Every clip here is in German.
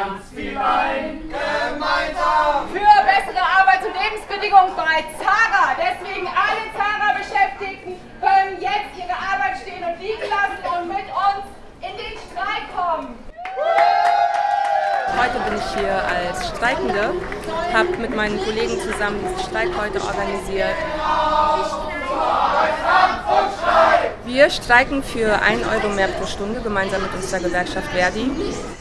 ganz viel ein. Gemeinsam. Für bessere Arbeits- und Lebensbedingungen bei Zara. Deswegen alle Zara-Beschäftigten können jetzt ihre Arbeit stehen und liegen lassen und mit uns in den Streik kommen. Heute bin ich hier als Streikende, habe mit meinen Kollegen zusammen diesen Streik heute organisiert. Deutschland und Streik! Wir streiken für 1 Euro mehr pro Stunde gemeinsam mit unserer Gewerkschaft Verdi.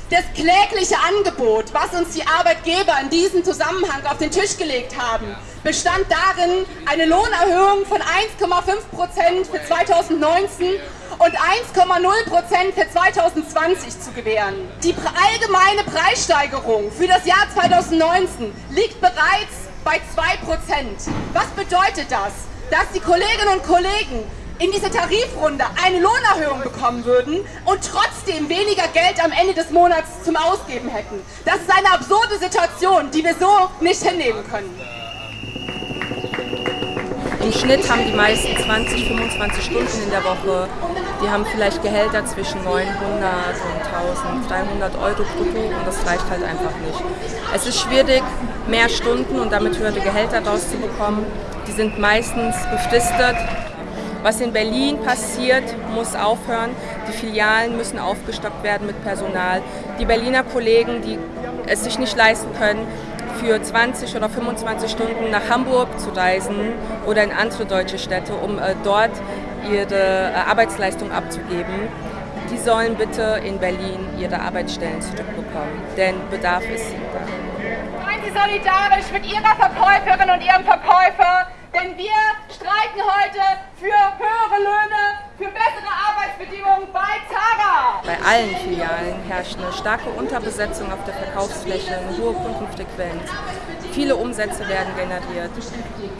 Das klägliche Angebot, was uns die Arbeitgeber in diesem Zusammenhang auf den Tisch gelegt haben, bestand darin, eine Lohnerhöhung von 1,5% für 2019 und 1,0% für 2020 zu gewähren. Die allgemeine Preissteigerung für das Jahr 2019 liegt bereits bei 2% Was bedeutet das? Dass die Kolleginnen und Kollegen in dieser Tarifrunde eine Lohnerhöhung bekommen würden und trotzdem weniger Geld am Ende des Monats zum Ausgeben hätten. Das ist eine absurde Situation, die wir so nicht hinnehmen können. Im Schnitt haben die meisten 20, 25 Stunden in der Woche. Die haben vielleicht Gehälter zwischen 900 und 1300 Euro brutto und das reicht halt einfach nicht. Es ist schwierig, mehr Stunden und damit höhere Gehälter rauszubekommen. Die sind meistens befristet was in Berlin passiert, muss aufhören. Die Filialen müssen aufgestockt werden mit Personal. Die Berliner Kollegen, die es sich nicht leisten können, für 20 oder 25 Stunden nach Hamburg zu reisen oder in andere deutsche Städte, um äh, dort ihre äh, Arbeitsleistung abzugeben, die sollen bitte in Berlin ihre Arbeitsstellen zurückbekommen, denn Bedarf ist da. Seien Sie solidarisch mit Ihrer Verkäuferin und Ihrem Verkäufer, denn wir streiken heute für höhere Löhne, für bessere Arbeitsbedingungen bei Zara. Bei allen Filialen herrscht eine starke Unterbesetzung auf der Verkaufsfläche, eine hohe Kundenfrequenz. Viele Umsätze werden generiert.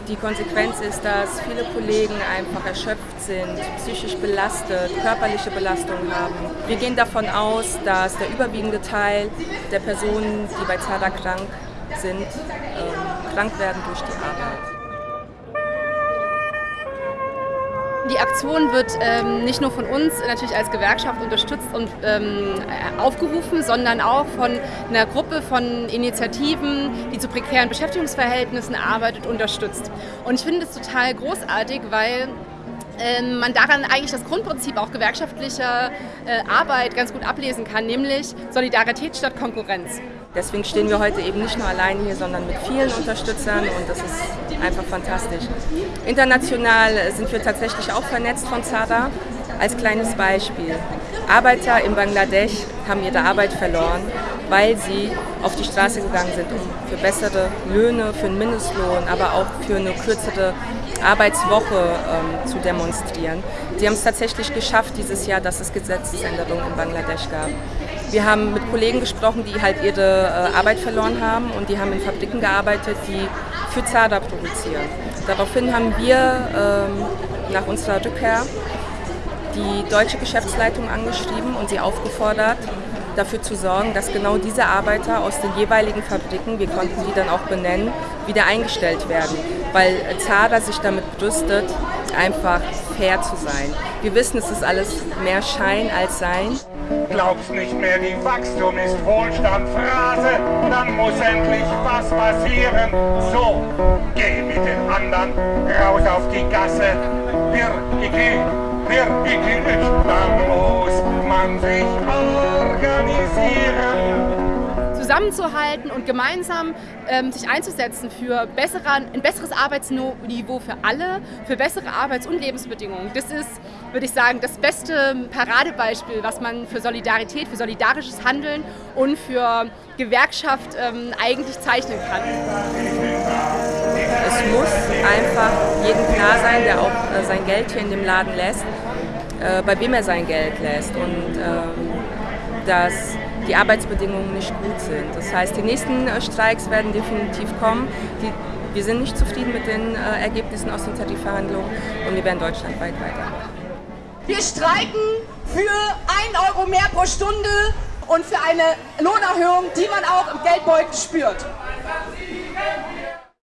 Die Konsequenz ist, dass viele Kollegen einfach erschöpft sind, psychisch belastet, körperliche Belastungen haben. Wir gehen davon aus, dass der überwiegende Teil der Personen, die bei Zara krank sind, ähm, krank werden durch die Arbeit. Die Aktion wird ähm, nicht nur von uns natürlich als Gewerkschaft unterstützt und ähm, aufgerufen, sondern auch von einer Gruppe von Initiativen, die zu prekären Beschäftigungsverhältnissen arbeitet, unterstützt. Und ich finde es total großartig, weil ähm, man daran eigentlich das Grundprinzip auch gewerkschaftlicher äh, Arbeit ganz gut ablesen kann, nämlich Solidarität statt Konkurrenz. Deswegen stehen wir heute eben nicht nur allein hier, sondern mit vielen Unterstützern und das ist einfach fantastisch. International sind wir tatsächlich auch vernetzt von ZADA. Als kleines Beispiel. Arbeiter in Bangladesch haben ihre Arbeit verloren, weil sie auf die Straße gegangen sind, um für bessere Löhne, für einen Mindestlohn, aber auch für eine kürzere Arbeitswoche ähm, zu demonstrieren. Sie haben es tatsächlich geschafft dieses Jahr, dass es Gesetzesänderungen in Bangladesch gab. Wir haben mit Kollegen gesprochen, die halt ihre äh, Arbeit verloren haben und die haben in Fabriken gearbeitet, die für ZADA produzieren. Daraufhin haben wir ähm, nach unserer Rückkehr die deutsche Geschäftsleitung angeschrieben und sie aufgefordert, dafür zu sorgen, dass genau diese Arbeiter aus den jeweiligen Fabriken, wir konnten die dann auch benennen, wieder eingestellt werden, weil ZADA sich damit brüstet, einfach fair zu sein. Wir wissen, es ist alles mehr Schein als Sein. Glaubst nicht mehr, die Wachstum ist Wohlstand, Phrase, dann muss endlich was passieren. So, geh mit den anderen raus auf die Gasse. Wir, ich wir, ich geh, dann muss man sich organisieren zusammenzuhalten und gemeinsam ähm, sich einzusetzen für bessere, ein besseres Arbeitsniveau für alle, für bessere Arbeits- und Lebensbedingungen. Das ist, würde ich sagen, das beste Paradebeispiel, was man für Solidarität, für solidarisches Handeln und für Gewerkschaft ähm, eigentlich zeichnen kann. Es muss einfach jedem klar sein, der auch äh, sein Geld hier in dem Laden lässt, äh, bei wem er sein Geld lässt und ähm, dass die Arbeitsbedingungen nicht gut sind. Das heißt, die nächsten äh, Streiks werden definitiv kommen. Die, wir sind nicht zufrieden mit den äh, Ergebnissen aus den Tarifverhandlungen und wir werden deutschlandweit weitermachen. Wir streiken für 1 Euro mehr pro Stunde und für eine Lohnerhöhung, die man auch im Geldbeutel spürt.